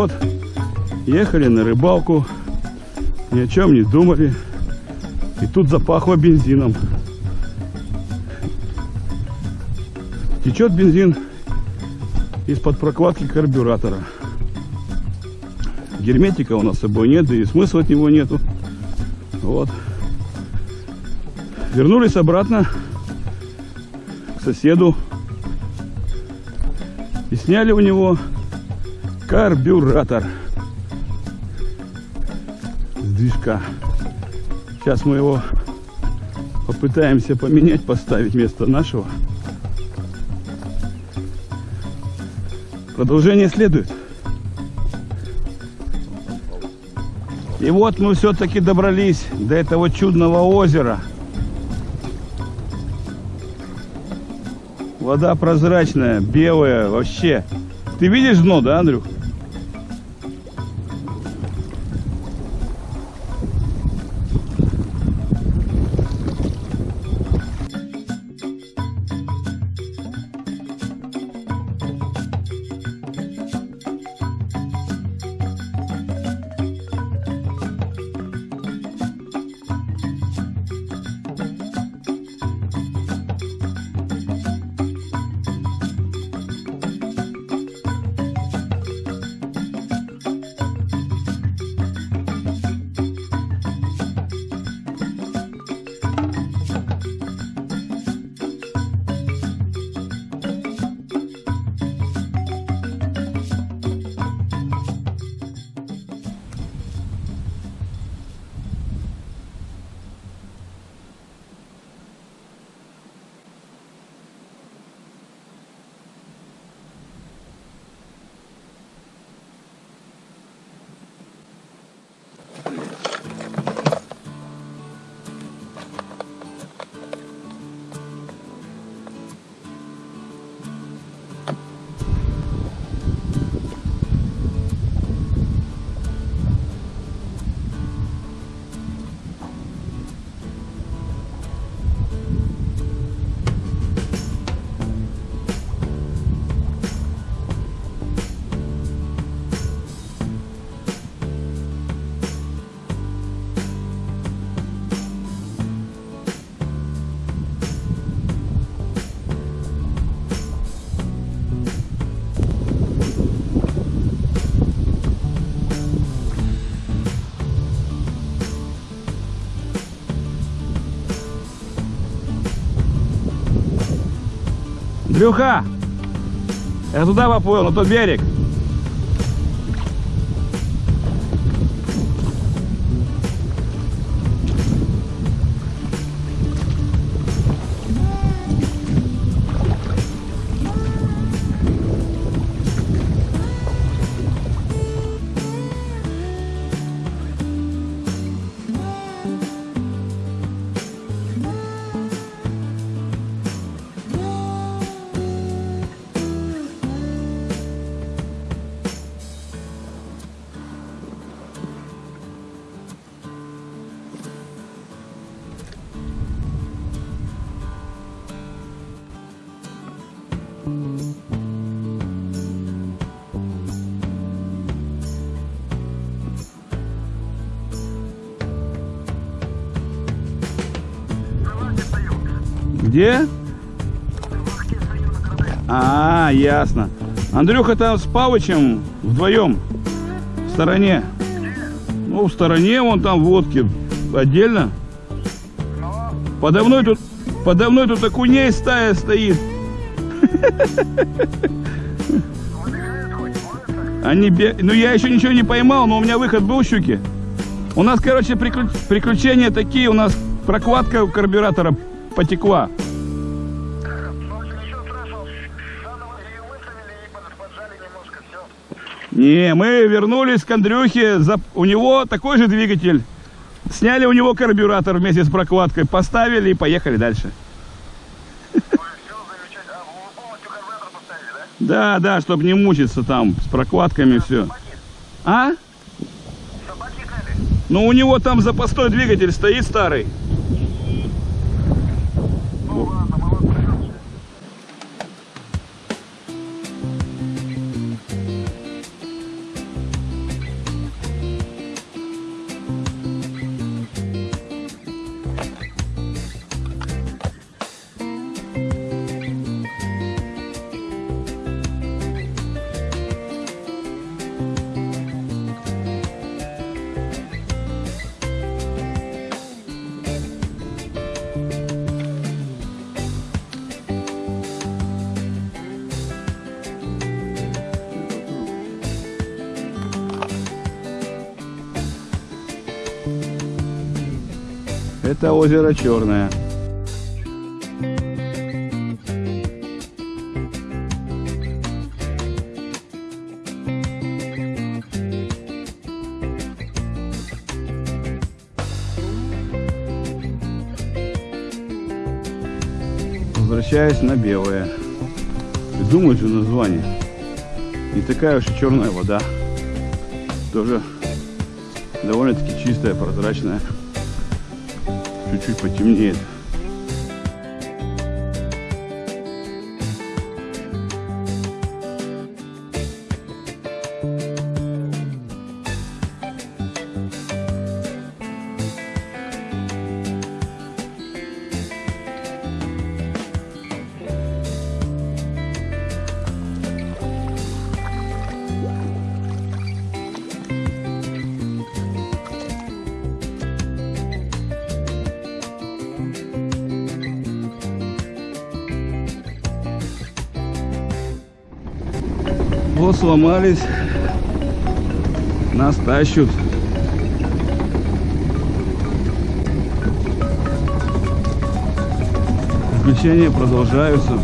Вот, ехали на рыбалку, ни о чем не думали. И тут запахло бензином. Течет бензин из-под прокладки карбюратора. Герметика у нас с собой нет, да и смысла от него нету. Вот. Вернулись обратно к соседу и сняли у него карбюратор с движка. Сейчас мы его попытаемся поменять, поставить вместо нашего. Продолжение следует. И вот мы все-таки добрались до этого чудного озера. Вода прозрачная, белая вообще. Ты видишь дно, да, Андрюх? Андрюха! Я туда поплыл, на тот берег. Где? А, ясно. Андрюха там с Павычем вдвоем в стороне. Ну, в стороне вон там водки отдельно. Подо мной тут, подо мной тут окуней стая стоит. Они бе... Ну, я еще ничего не поймал, но у меня выход был, щуки. У нас, короче, приключ... приключения такие. У нас прокладка карбюратора потекла. Не, мы вернулись к Андрюхе, за... у него такой же двигатель. Сняли у него карбюратор вместе с прокладкой, поставили и поехали дальше. Да, да, чтобы не мучиться там с прокладками все. А? Ну у него там запасной двигатель стоит старый. Это озеро Черное. Возвращаюсь на белое. И думаю же название. Не такая уж и черная вода. Тоже довольно-таки чистая, прозрачная. Чуть-чуть потемнеет. Вот сломались. Нас тащут. Приключения продолжаются.